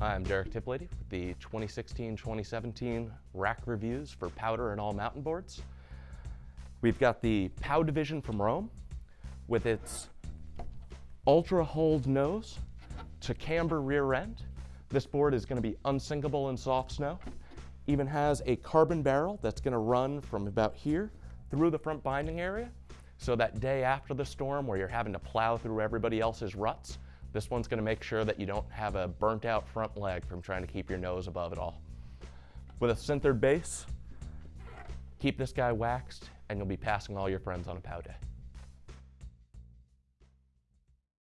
I'm Derek Tiplady with the 2016-2017 rack reviews for powder and all mountain boards. We've got the POW division from Rome with its ultra hold nose to camber rear end. This board is going to be unsinkable in soft snow. Even has a carbon barrel that's going to run from about here through the front binding area. So that day after the storm where you're having to plow through everybody else's ruts, this one's gonna make sure that you don't have a burnt out front leg from trying to keep your nose above it all. With a sintered base, keep this guy waxed and you'll be passing all your friends on a pow day.